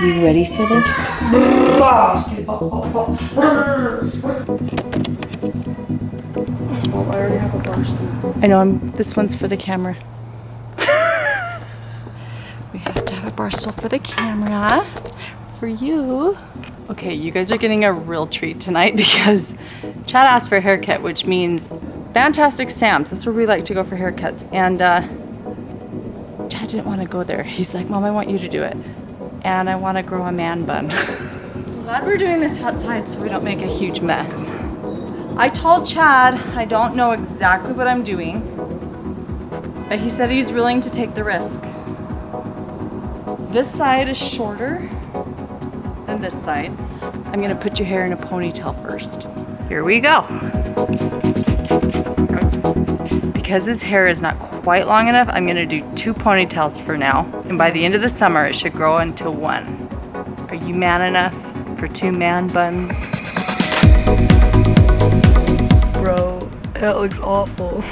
You ready for this? I know I'm this one's for the camera. we have to have a bar stool for the camera. For you. Okay, you guys are getting a real treat tonight because Chad asked for a haircut, which means Fantastic Sams. That's where we like to go for haircuts. And uh, Chad didn't want to go there. He's like, Mom, I want you to do it. And I want to grow a man bun. Glad we're doing this outside so we don't make a huge mess. I told Chad I don't know exactly what I'm doing, but he said he's willing to take the risk. This side is shorter than this side. I'm gonna put your hair in a ponytail first. Here we go. Because his hair is not quite long enough, I'm gonna do two ponytails for now. And by the end of the summer, it should grow into one. Are you man enough for two man buns? Bro, that looks awful.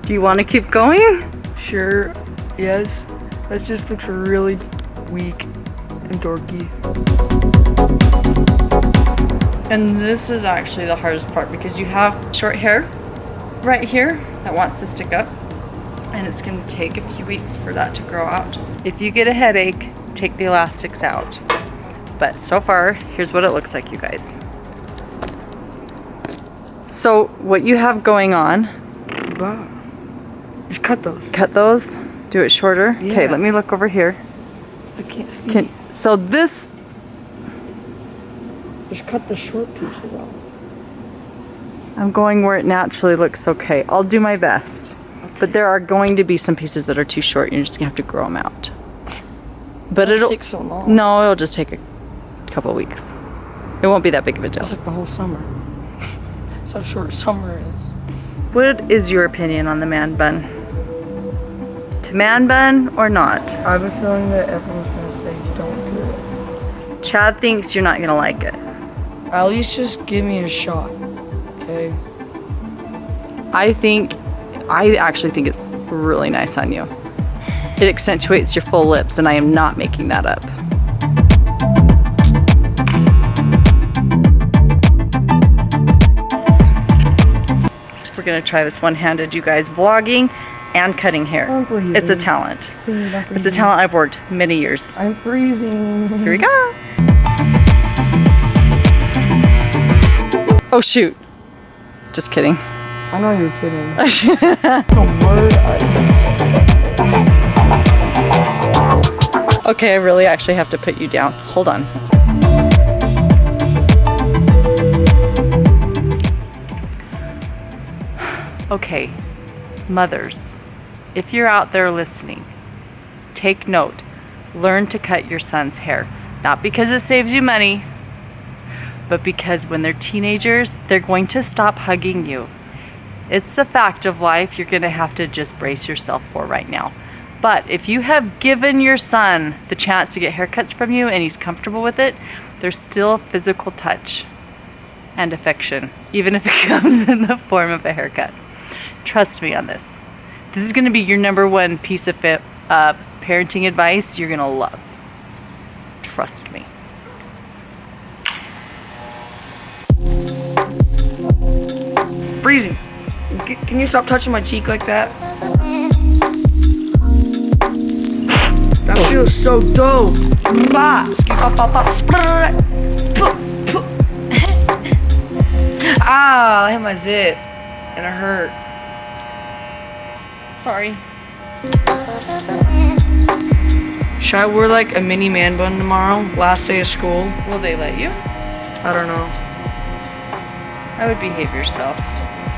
Do you wanna keep going? Sure, yes. That just looks really weak and dorky. And this is actually the hardest part because you have short hair right here that wants to stick up and it's going to take a few weeks for that to grow out. If you get a headache, take the elastics out. But so far, here's what it looks like, you guys. So what you have going on, Wow. Just cut those. cut those, do it shorter. Okay, Yeah. let me look over here. I can't see. Can, so this, Just cut the short pieces off. I'm going where it naturally looks okay. I'll do my best. But there are going to be some pieces that are too short. And you're just gonna have to grow them out. But it'll, take so long. no, it'll just take a couple weeks. It won't be that big of a deal. It's like the whole summer. That's how short summer is. What is your opinion on the man bun? To man bun or not? I have a feeling that everyone's gonna say don't do it. Chad thinks you're not gonna like it. At least just give me a shot. I think, I actually think it's really nice on you. It accentuates your full lips and I am not making that up. We're gonna try this one-handed, you guys, vlogging and cutting hair. It's a talent. It's a talent I've worked many years. I'm breathing. Here we go. Oh shoot. Just kidding. I know you're kidding. the word I Okay, I really actually have to put you down. Hold on. Okay, mothers, if you're out there listening, take note. Learn to cut your son's hair. Not because it saves you money, but because when they're teenagers, they're going to stop hugging you. It's a fact of life you're going to have to just brace yourself for right now. But if you have given your son the chance to get haircuts from you and he's comfortable with it, there's still physical touch and affection, even if it comes in the form of a haircut. Trust me on this. This is going to be your number one piece of uh, parenting advice you're going to love. Trust me. Freezing. C- Can you stop touching my cheek like that? That feels so dope. Ah, I hit my zit. And it hurt. Sorry. Should I wear like a mini man bun tomorrow? Last day of school? Will they let you? I don't know. I would behave yourself.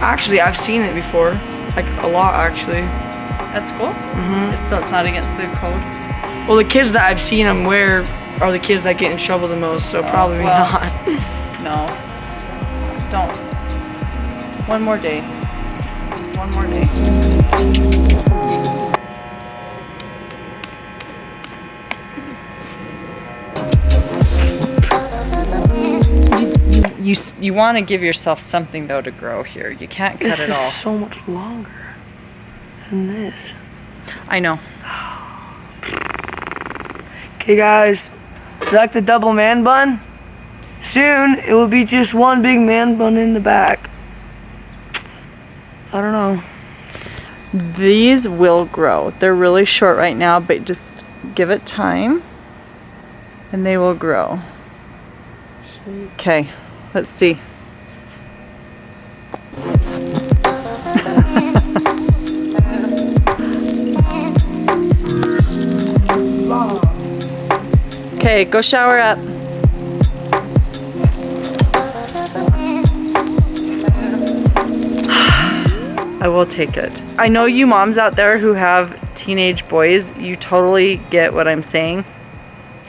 Actually, I've seen it before. Like a lot, actually. At school? Mm-hmm. It's, so it's not against the code? Well, the kids that I've seen them wear are the kids that get in trouble the most, so probably well. not. No. Don't. One more day. You, want to give yourself something though to grow here. You can't cut This it is all. so much longer than this. I know. Okay, guys, you like the double man bun? Soon, it will be just one big man bun in the back. I don't know. These will grow. They're really short right now, but just give it time and they will grow. Okay, let's see. okay, go shower up. I will take it. I know you moms out there who have teenage boys, you totally get what I'm saying.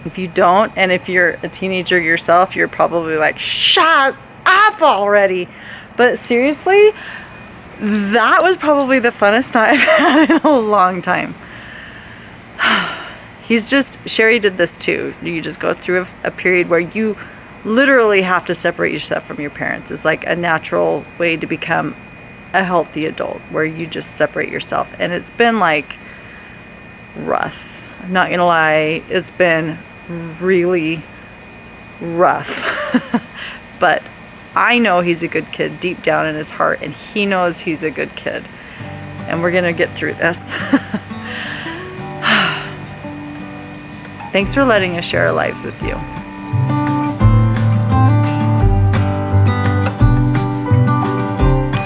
If you don't, and if you're a teenager yourself, you're probably like, shut up already. But seriously, that was probably the funnest night I've had in a long time. He's just, Sherry did this too. You just go through a, a period where you literally have to separate yourself from your parents. It's like a natural way to become a healthy adult where you just separate yourself. And it's been like rough. I'm not gonna lie, it's been really rough. but I know he's a good kid deep down in his heart, and he knows he's a good kid. And we're gonna get through this. Thanks for letting us share our lives with you.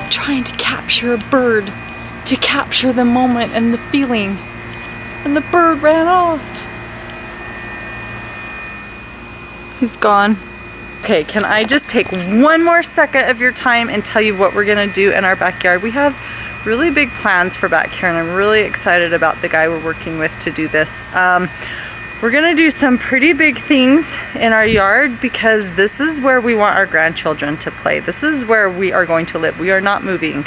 Trying to capture a bird, to capture the moment and the feeling. And the bird ran off. He's gone. Okay, can I just take one more second of your time and tell you what we're gonna do in our backyard? We have really big plans for back here and I'm really excited about the guy we're working with to do this. Um, we're gonna do some pretty big things in our yard because this is where we want our grandchildren to play. This is where we are going to live. We are not moving.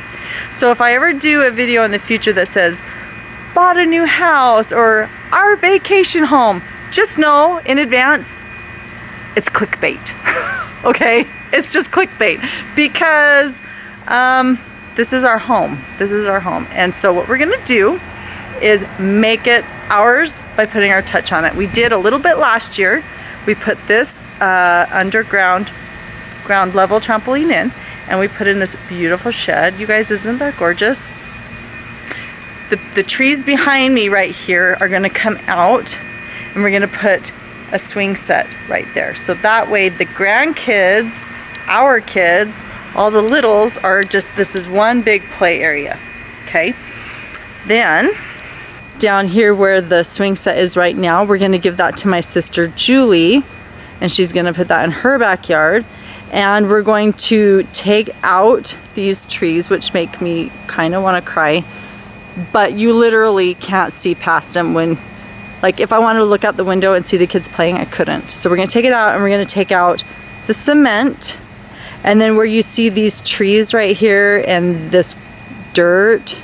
So if I ever do a video in the future that says, bought a new house or our vacation home, just know in advance, it's clickbait, okay? It's just clickbait because um, this is our home. This is our home. And so what we're gonna do is make it ours by putting our touch on it. We did a little bit last year. We put this uh, underground ground level trampoline in and we put in this beautiful shed. You guys, isn't that gorgeous? The, the trees behind me right here are gonna come out and we're gonna put a swing set right there. So that way the grandkids, our kids, all the littles are just, this is one big play area, okay? Then down here where the swing set is right now, we're gonna give that to my sister Julie and she's gonna put that in her backyard. And we're going to take out these trees, which make me kind of wanna cry, but you literally can't see past them when, like if I wanted to look out the window and see the kids playing, I couldn't. So we're gonna take it out and we're gonna take out the cement and then where you see these trees right here and this dirt,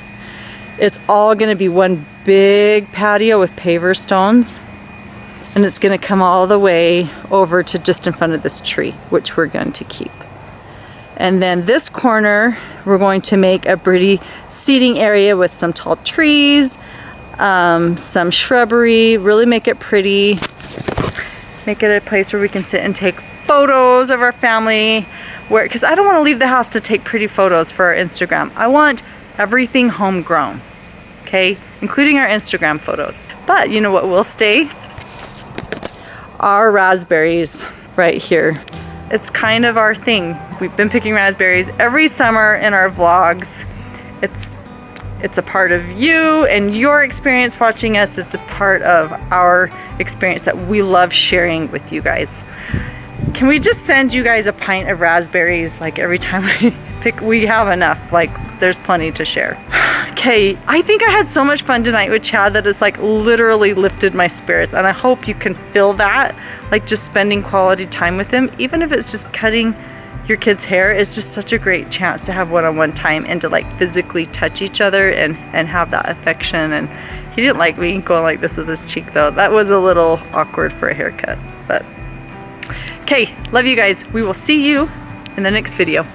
it's all gonna be one big patio with paver stones and it's to come all the way over to just in front of this tree which we're going to keep and then this corner we're going to make a pretty seating area with some tall trees um, some shrubbery really make it pretty make it a place where we can sit and take photos of our family where because I don't want to leave the house to take pretty photos for our Instagram I want everything homegrown okay, including our Instagram photos. But you know what will stay? Our raspberries right here. It's kind of our thing. We've been picking raspberries every summer in our vlogs. It's it's a part of you and your experience watching us. It's a part of our experience that we love sharing with you guys. Can we just send you guys a pint of raspberries like every time we pick? We have enough. Like there's plenty to share. Okay, I think I had so much fun tonight with Chad that it's like literally lifted my spirits and I hope you can feel that, like just spending quality time with him, even if it's just cutting your kid's hair is just such a great chance to have one-on-one -on -one time and to like physically touch each other and, and have that affection. And he didn't like me going like this with his cheek though. That was a little awkward for a haircut, but okay, love you guys. We will see you in the next video.